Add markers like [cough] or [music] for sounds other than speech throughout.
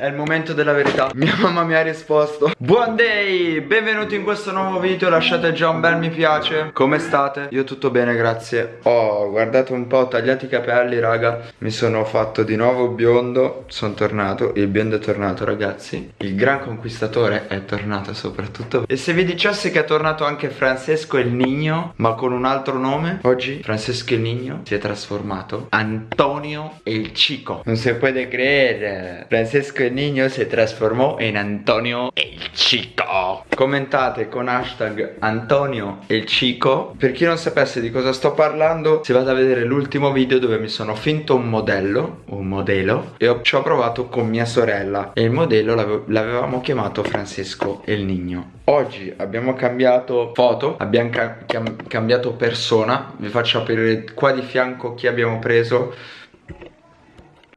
È il momento della verità. [laughs] Mia mamma mi ha risposto. Buon day Benvenuti in questo nuovo video Lasciate già un bel mi piace. Come state? Io tutto bene grazie. Oh guardate un po' Ho tagliato i capelli raga. Mi sono fatto di nuovo biondo Sono tornato Il biondo è tornato ragazzi. Il gran conquistatore è tornato soprattutto. E se vi dicessi che è tornato anche Francesco il Nigno Ma con un altro nome Oggi Francesco il Nigno Si è trasformato Antonio il Chico Non si può credere Francesco il Niño si trasformò in Antonio el Chico Commentate con hashtag Antonio el Chico Per chi non sapesse di cosa sto parlando Si vada a vedere l'ultimo video dove mi sono finto un modello Un modello E ho, ci ho provato con mia sorella. E il modello l'avevamo chiamato Francesco el Niño Oggi abbiamo cambiato foto Abbiamo ca cam cambiato persona. Vi faccio aprire qua di fianco chi abbiamo preso.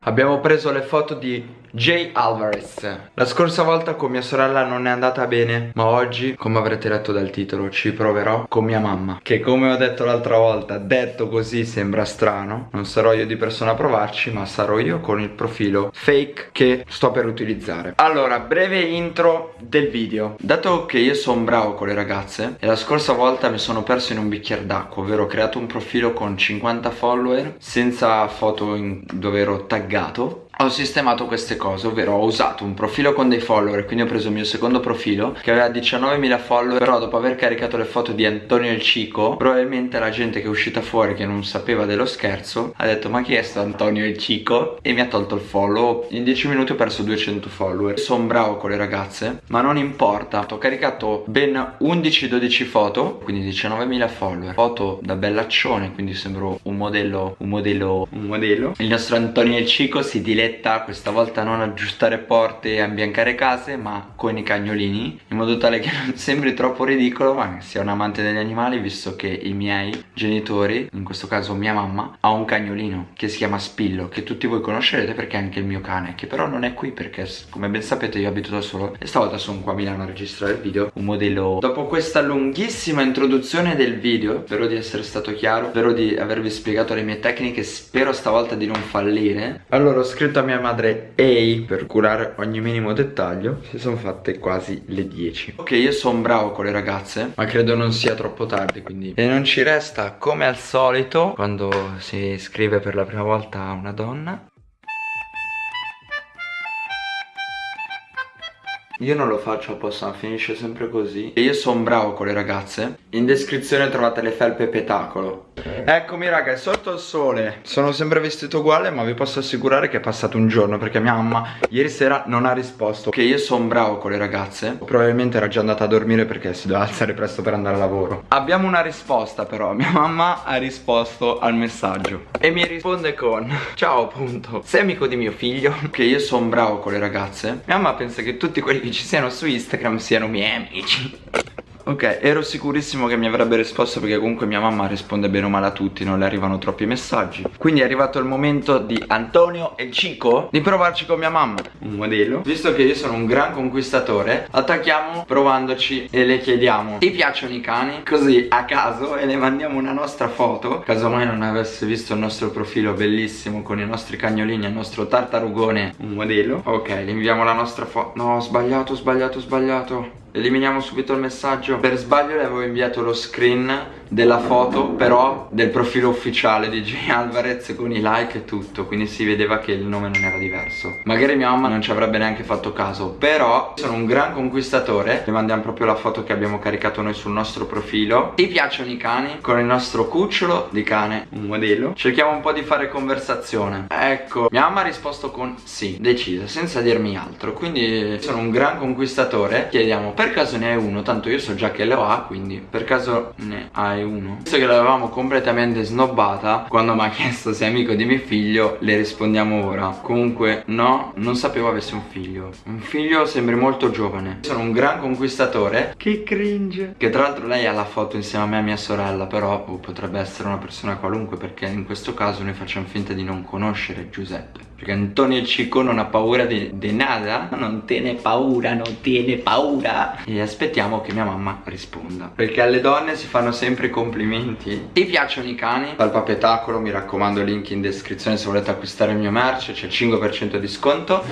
Abbiamo preso le foto di Jay Alvarez. La scorsa volta con mia sorella non è andata bene Ma oggi, come avrete letto dal titolo, ci proverò con mia mamma. Che come ho detto l'altra volta, detto così sembra strano. Non sarò io di persona a provarci Ma sarò io con il profilo fake che sto per utilizzare. Allora, breve intro del video. Dato che io sono bravo con le ragazze E la scorsa volta mi sono perso in un bicchiere d'acqua Ovvero ho creato un profilo con 50 follower Senza foto dove ero taggato ho sistemato queste cose ovvero ho usato un profilo con dei follower quindi ho preso il mio secondo profilo che aveva 19.000 follower però dopo aver caricato le foto di Antonio il Cico probabilmente la gente che è uscita fuori che non sapeva dello scherzo ha detto ma chi è sto Antonio il Cico? E mi ha tolto il follow. In 10 minuti ho perso 200 follower. Sono bravo con le ragazze ma non importa. Ho caricato ben 11-12 foto quindi 19.000 follower. Foto da bellaccione quindi sembro un modello un modello un modello. Il nostro Antonio il Cico si diletta diretta questa volta non aggiustare porte e ambiancare case ma con i cagnolini in modo tale che [laughs] non sembri troppo ridicolo ma sia un amante degli animali visto che i miei genitori in questo caso mia mamma ha un cagnolino che si chiama Spillo che tutti voi conoscerete perché è anche il mio cane che però non è qui perché come ben sapete io abito da solo e stavolta sono qua a Milano a registrare il video un modello. Dopo questa lunghissima introduzione del video spero di essere stato chiaro spero di avervi spiegato le mie tecniche spero stavolta di non fallire. Allora ho scritto a mia madre Ehi per curare ogni minimo dettaglio Si sono fatte quasi le 10 Ok io sono bravo con le ragazze. Ma credo non sia troppo tardi quindi. E non ci resta come al solito Quando si scrive per la prima volta a una donna Io non lo faccio apposta, finisce sempre così. E io sono bravo con le ragazze. In descrizione trovate le felpe petacolo. Eccomi raga, è sotto il sole. Sono sempre vestito uguale ma vi posso assicurare che è passato un giorno Perché mia mamma ieri sera non ha risposto. Che io sono bravo con le ragazze. Probabilmente era già andata a dormire perché si doveva alzare presto per andare a lavoro. Abbiamo una risposta però. Mia mamma ha risposto al messaggio. E mi risponde con Ciao appunto. Sei amico di mio figlio? Che io sono bravo con le ragazze. Mia mamma pensa che tutti quelli che ci siano su Instagram siano miei amici Ok, ero sicurissimo che mi avrebbe risposto perché comunque mia mamma risponde bene o male a tutti, non le arrivano troppi messaggi. Quindi è arrivato il momento di Antonio e Cico di provarci con mia mamma. Un modello. Visto che io sono un gran conquistatore, attacchiamo provandoci e le chiediamo ti piacciono i cani? Così a caso e le mandiamo una nostra foto. Caso mai non avesse visto il nostro profilo bellissimo con i nostri cagnolini e il nostro tartarugone, un modello. Ok, le inviamo la nostra foto. No, ho sbagliato, ho sbagliato, ho sbagliato. Eliminiamo subito il messaggio. Per sbaglio le avevo inviato lo screen della foto però del profilo ufficiale di Jay Alvarez con i like e tutto quindi si vedeva che il nome non era diverso. Magari mia mamma non ci avrebbe neanche fatto caso però sono un gran conquistatore. Le mandiamo proprio la foto che abbiamo caricato noi sul nostro profilo. Ti piacciono i cani? con il nostro cucciolo di cane un modello cerchiamo un po' di fare conversazione. Ecco mia mamma ha risposto con sì decisa senza dirmi altro. Quindi sono un gran conquistatore. Chiediamo per caso ne hai uno? Tanto io so già che lo ha quindi per caso ne hai uno. Visto che l'avevamo completamente snobbata Quando mi ha chiesto se è amico di mio figlio Le rispondiamo ora. Comunque no, non sapevo avesse un figlio. Un figlio sembri molto giovane. Sono un gran conquistatore. Che cringe. Che tra l'altro lei ha la foto insieme a me e a mia sorella Però oh, potrebbe essere una persona qualunque Perché in questo caso noi facciamo finta di non conoscere Giuseppe Perché Antonio Cico non ha paura di nada? Non tiene paura, non tiene paura. E aspettiamo che mia mamma risponda. Perché alle donne si fanno sempre complimenti. Ti piacciono i cani? Dal papetacolo mi raccomando link in descrizione se volete acquistare il mio merch C'è il 5% di sconto.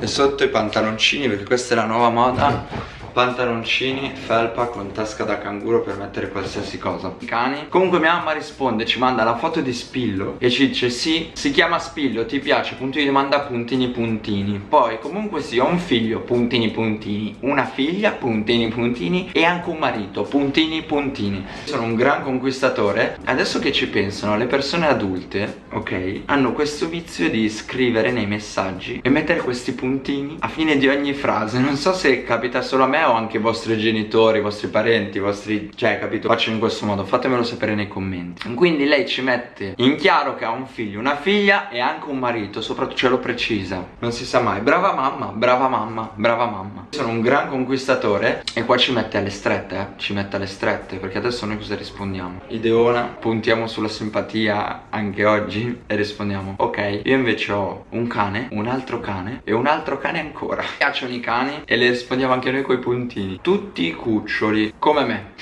E sotto i pantaloncini perché questa è la nuova moda pantaloncini, felpa con tasca da canguro per mettere qualsiasi cosa. Cani. Comunque mia mamma risponde, ci manda la foto di Spillo E ci dice sì, si chiama Spillo, ti piace? Punto di domanda, puntini puntini. Poi comunque sì, ho un figlio, puntini puntini. Una figlia, puntini puntini E anche un marito, puntini puntini. Sono un gran conquistatore. Adesso che ci pensano, le persone adulte, ok? Hanno questo vizio di scrivere nei messaggi E mettere questi puntini a fine di ogni frase. Non so se capita solo a me o anche i vostri genitori, i vostri parenti, i vostri... Cioè, capito? Faccio in questo modo, fatemelo sapere nei commenti. Quindi lei ci mette in chiaro che ha un figlio, una figlia e anche un marito Soprattutto ce lo precisa. Non si sa mai. Brava mamma, brava mamma, brava mamma. Sono un gran conquistatore E qua ci mette alle strette, eh. Ci mette alle strette Perché adesso noi cosa rispondiamo? Ideona, puntiamo sulla simpatia anche oggi E rispondiamo Ok, io invece ho un cane, un altro cane E un altro cane ancora. Mi piacciono i cani E le rispondiamo anche noi coi puntini Tutti cuccioli Come me.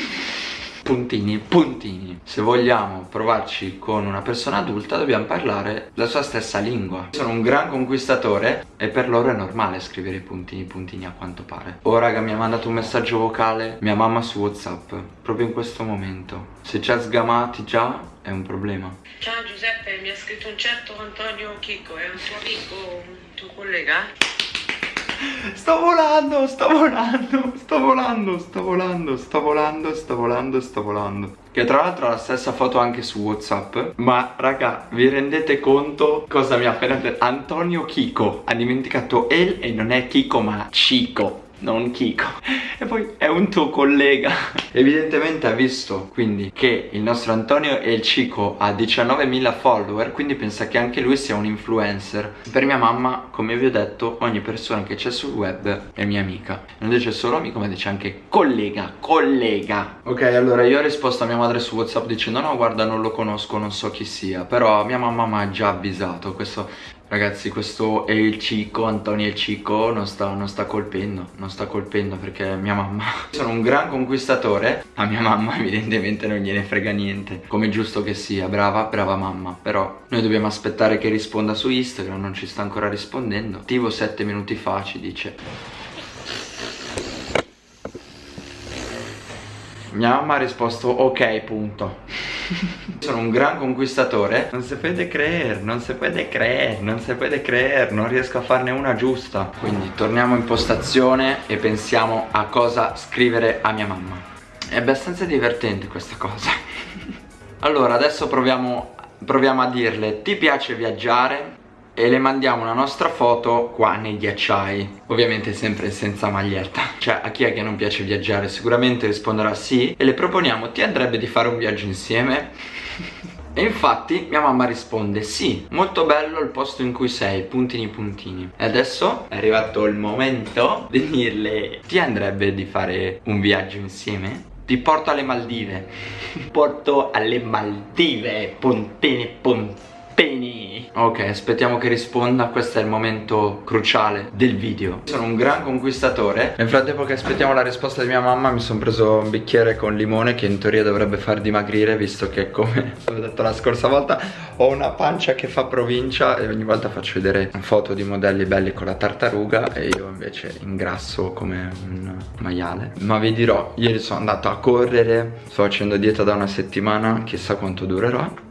Puntini, puntini. Se vogliamo provarci con una persona adulta dobbiamo parlare la sua stessa lingua. Sono un gran conquistatore e per loro è normale scrivere puntini, puntini a quanto pare. Oh raga mi ha mandato un messaggio vocale. Mia mamma su whatsapp Proprio in questo momento. Se ci ha sgamati già è un problema. Ciao Giuseppe mi ha scritto un certo Antonio Chicco È un tuo amico, un tuo collega? Sto volando, sto volando, sto volando, sto volando, sto volando, sto volando, sto volando. Che tra l'altro ha la stessa foto anche su Whatsapp. Ma raga, vi rendete conto cosa mi ha appena detto? Antonio Chico Ha dimenticato El e non è Chico ma Cico non Kiko. E poi è un tuo collega. Evidentemente ha visto quindi che il nostro Antonio El Cico ha 19.000 follower Quindi pensa che anche lui sia un influencer. Per mia mamma, come vi ho detto, ogni persona che c'è sul web è mia amica. Non dice solo amico ma dice anche collega, collega Ok allora io ho risposto a mia madre su Whatsapp dicendo no guarda non lo conosco, non so chi sia Però mia mamma mi ha già avvisato Questo Ragazzi questo è il Cico, Antonio il Cico non sta, non sta colpendo Non sta colpendo perché mia mamma. [laughs] Sono un gran conquistatore A mia mamma evidentemente non gliene frega niente. Come giusto che sia, brava, brava mamma. Però noi dobbiamo aspettare che risponda su Instagram Non ci sta ancora rispondendo. Attivo 7 minuti fa ci dice. Mia mamma ha risposto ok punto [laughs] Sono un gran conquistatore. Non si può creer, non si può creer, non si può creer Non riesco a farne una giusta. Quindi torniamo in postazione e pensiamo a cosa scrivere a mia mamma. È abbastanza divertente questa cosa. [laughs] Allora adesso proviamo, proviamo a dirle Ti piace viaggiare? E le mandiamo una nostra foto qua nei ghiacciai. Ovviamente sempre senza maglietta. Cioè a chi è che non piace viaggiare? Sicuramente risponderà sì. E le proponiamo ti andrebbe di fare un viaggio insieme? E infatti mia mamma risponde sì, molto bello il posto in cui sei, puntini puntini. E adesso è arrivato il momento di dirle ti andrebbe di fare un viaggio insieme? Ti porto alle Maldive. [laughs] Porto alle Maldive, puntini puntini Penny Ok aspettiamo che risponda. Questo è il momento cruciale del video. Sono un gran conquistatore. Nel frattempo che aspettiamo la risposta di mia mamma Mi sono preso un bicchiere con limone Che in teoria dovrebbe far dimagrire Visto che come [laughs] ho detto la scorsa volta Ho una pancia che fa provincia E ogni volta faccio vedere foto di modelli belli con la tartaruga E io invece ingrasso come un maiale. Ma vi dirò Ieri sono andato a correre. Sto facendo dieta da una settimana Chissà quanto durerà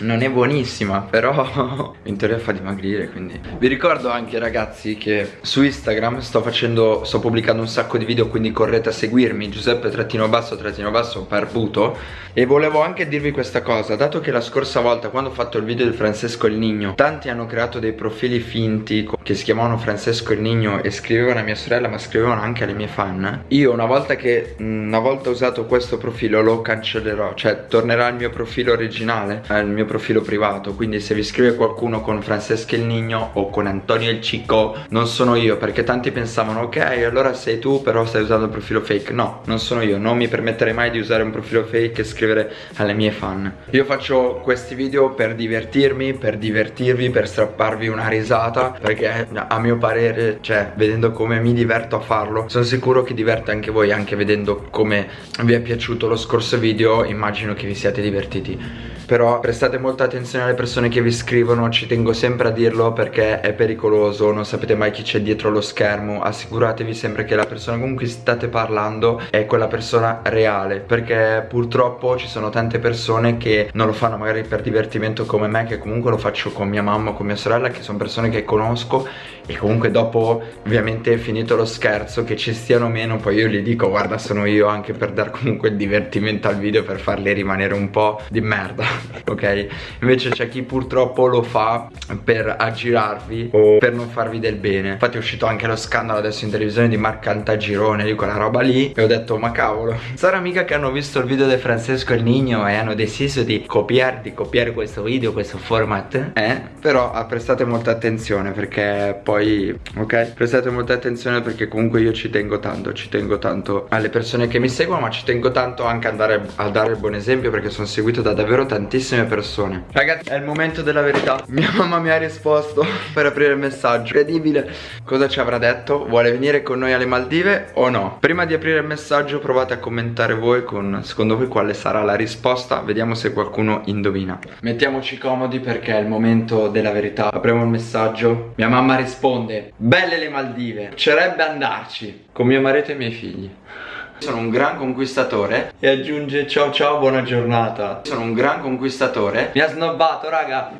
non è buonissima però [laughs] in teoria fa dimagrire quindi. Vi ricordo anche ragazzi che su Instagram sto facendo sto pubblicando un sacco di video quindi correte a seguirmi Giuseppe trattino basso trattino basso barbuto. E volevo anche dirvi questa cosa dato che la scorsa volta quando ho fatto il video di Francesco il Nigno tanti hanno creato dei profili finti che si chiamavano Francesco il Nigno e scrivevano a mia sorella ma scrivevano anche alle mie fan. Io una volta che una volta usato questo profilo lo cancellerò cioè tornerà al mio profilo originale al mio profilo privato Quindi se vi scrive qualcuno con Francesca il Nigno o con Antonio il Cico Non sono io perché tanti pensavano ok allora sei tu però stai usando il profilo fake. No, non sono io, non mi permetterei mai di usare un profilo fake e scrivere alle mie fan. Io faccio questi video per divertirmi, per divertirvi, per strapparvi una risata Perché a mio parere, cioè vedendo come mi diverto a farlo Sono sicuro che diverte anche voi anche vedendo come vi è piaciuto lo scorso video Immagino che vi siate divertiti però prestate molta attenzione alle persone che vi scrivono Ci tengo sempre a dirlo perché è pericoloso Non sapete mai chi c'è dietro lo schermo Assicuratevi sempre che la persona con cui state parlando È quella persona reale Perché purtroppo ci sono tante persone che non lo fanno magari per divertimento come me Che comunque lo faccio con mia mamma, con mia sorella Che sono persone che conosco E comunque dopo ovviamente finito lo scherzo Che ci stiano meno Poi io gli dico guarda sono io anche per dar comunque il divertimento al video Per farli rimanere un po' di merda [laughs] ok? Invece c'è chi purtroppo lo fa per aggirarvi o per non farvi del bene Infatti è uscito anche lo scandalo adesso in televisione di Marc Cantagirone di quella roba lì E ho detto ma cavolo [laughs] Sarà mica che hanno visto il video di Francesco il Nigno e hanno deciso di copiare, di copiare questo video, questo format Eh? Però ah, prestate molta attenzione perché poi, ok? Prestate molta attenzione perché comunque io ci tengo tanto Ci tengo tanto alle persone che mi seguono ma ci tengo tanto anche a dare, a dare il buon esempio perché sono seguito da davvero tantissimi tantissime persone. Ragazzi è il momento della verità. [laughs] Mia mamma mi ha risposto [laughs] per aprire il messaggio. Incredibile. Cosa ci avrà detto? Vuole venire con noi alle Maldive o no? Prima di aprire il messaggio provate a commentare voi con secondo voi quale sarà la risposta. Vediamo se qualcuno indovina. Mettiamoci comodi perché è il momento della verità. Apriamo il messaggio. Mia mamma risponde Belle le Maldive Piacerebbe andarci Con mio marito e i miei figli sono un gran conquistatore. E aggiunge ciao ciao buona giornata. Sono un gran conquistatore. Mi ha snobbato raga.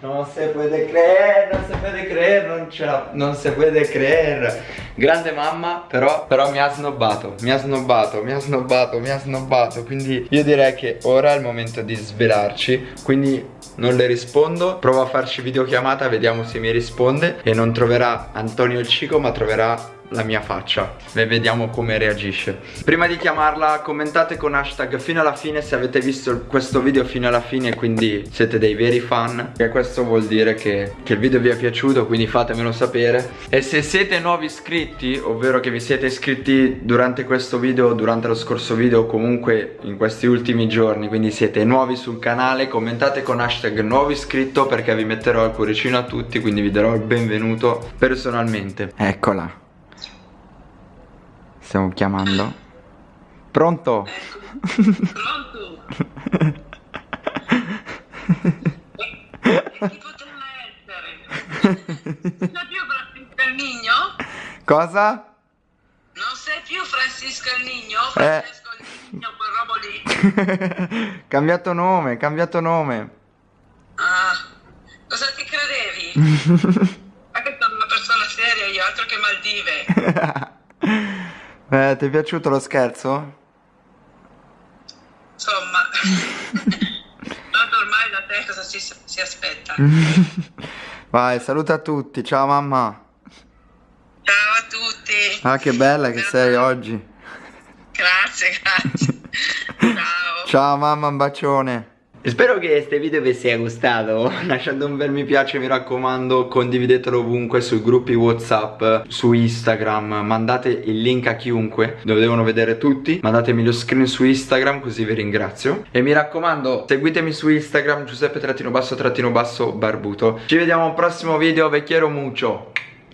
Non si può creer, non si può creer Non ce la, non si può creer. Grande mamma però, però mi ha snobbato Mi ha snobbato, mi ha snobbato, mi ha snobbato. Quindi io direi che ora è il momento di svelarci. Quindi non le rispondo. Provo a farci videochiamata, vediamo se mi risponde. E non troverà Antonio il Cico ma troverà la mia faccia. E vediamo come reagisce. Prima di chiamarla commentate con hashtag fino alla fine se avete visto questo video fino alla fine Quindi siete dei veri fan. E questo vuol dire che, che il video vi è piaciuto quindi fatemelo sapere. E se siete nuovi iscritti, ovvero che vi siete iscritti durante questo video Durante lo scorso video comunque in questi ultimi giorni Quindi siete nuovi sul canale Commentate con hashtag nuovo iscritto perché vi metterò il cuoricino a tutti Quindi vi darò il benvenuto personalmente. Eccola Stiamo chiamando. Pronto? Pronto? chi potremmo essere? Non sei più Francisco il Nigno? Cosa? Non sei più Francisco il Nigno? Eh. Francesco il Nigno, quel robo lì? [laughs] cambiato nome, cambiato nome. Ah, cosa ti credevi? [laughs] Anche sono una persona seria io, altro che Maldive. [laughs] Eh, ti è piaciuto lo scherzo? Insomma, [laughs] tanto ormai da te cosa si, si aspetta? [laughs] Vai, saluta a tutti, ciao mamma. Ciao a tutti. Ah, che bella che sei oggi. Grazie, grazie. [laughs] Ciao. Ciao mamma, un bacione. Spero che questo video vi sia gustato. [laughs] Lasciate un bel mi piace mi raccomando. Condividetelo ovunque sui gruppi whatsapp Su Instagram. Mandate il link a chiunque. Dove devono vedere tutti. Mandatemi lo screen su Instagram così vi ringrazio. E mi raccomando seguitemi su Instagram Giuseppe trattino basso trattino basso barbuto Ci vediamo al prossimo video Vecchiero mucho